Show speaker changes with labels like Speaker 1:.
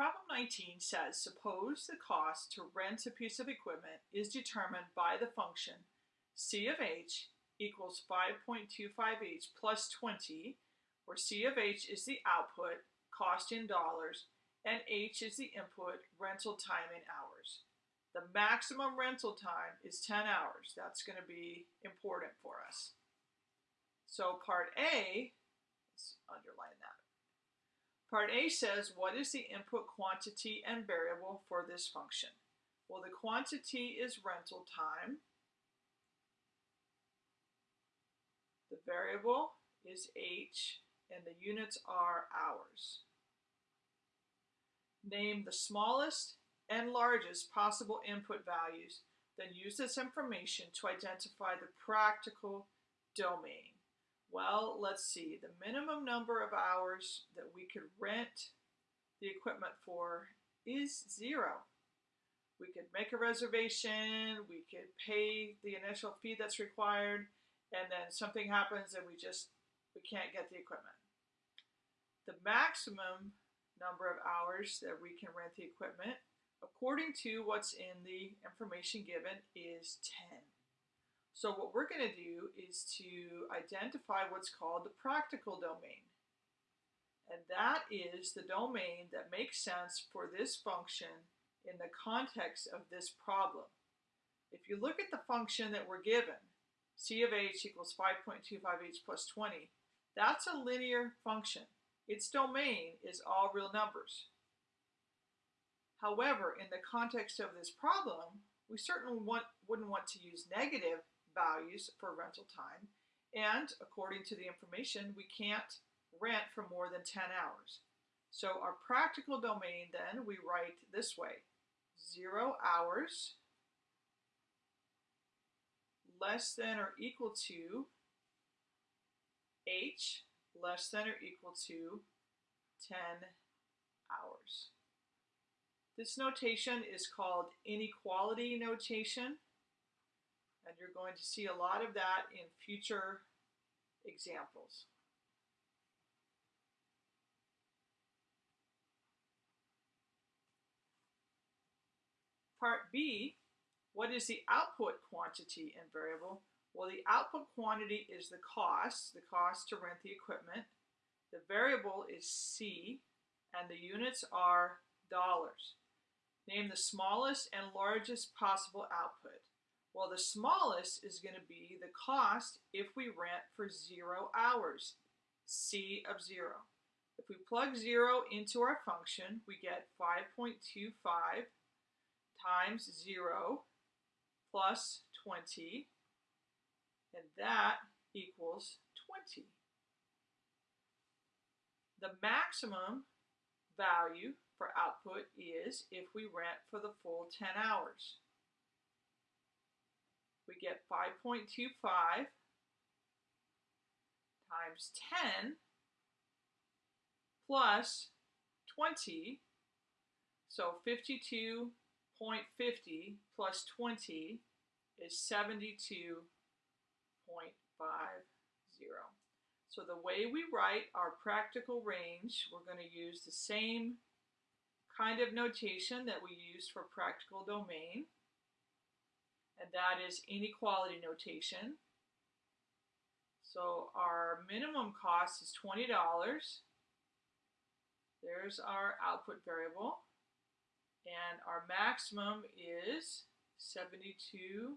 Speaker 1: Problem 19 says, suppose the cost to rent a piece of equipment is determined by the function C of H equals 5.25H plus 20, where C of H is the output, cost in dollars, and H is the input, rental time in hours. The maximum rental time is 10 hours. That's going to be important for us. So part A, let's underline that. Part A says, what is the input quantity and variable for this function? Well, the quantity is rental time. The variable is H, and the units are hours. Name the smallest and largest possible input values, then use this information to identify the practical domain. Well, let's see. The minimum number of hours that we could rent the equipment for is zero. We could make a reservation, we could pay the initial fee that's required, and then something happens and we just we can't get the equipment. The maximum number of hours that we can rent the equipment, according to what's in the information given, is 10. So what we're going to do is to identify what's called the practical domain. And that is the domain that makes sense for this function in the context of this problem. If you look at the function that we're given, c of h equals 5.25h plus 20, that's a linear function. Its domain is all real numbers. However, in the context of this problem, we certainly want, wouldn't want to use negative values for rental time. And according to the information, we can't rent for more than 10 hours. So our practical domain then we write this way, zero hours less than or equal to h less than or equal to 10 hours. This notation is called inequality notation. And you're going to see a lot of that in future examples. Part B, what is the output quantity and variable? Well, the output quantity is the cost, the cost to rent the equipment. The variable is C, and the units are dollars. Name the smallest and largest possible output. Well, the smallest is going to be the cost if we rent for zero hours, C of zero. If we plug zero into our function, we get 5.25 times zero plus 20, and that equals 20. The maximum value for output is if we rent for the full 10 hours we get 5.25 times 10 plus 20, so 52.50 plus 20 is 72.50. So the way we write our practical range, we're going to use the same kind of notation that we used for practical domain and that is inequality notation. So our minimum cost is $20. There's our output variable. And our maximum is $72.50.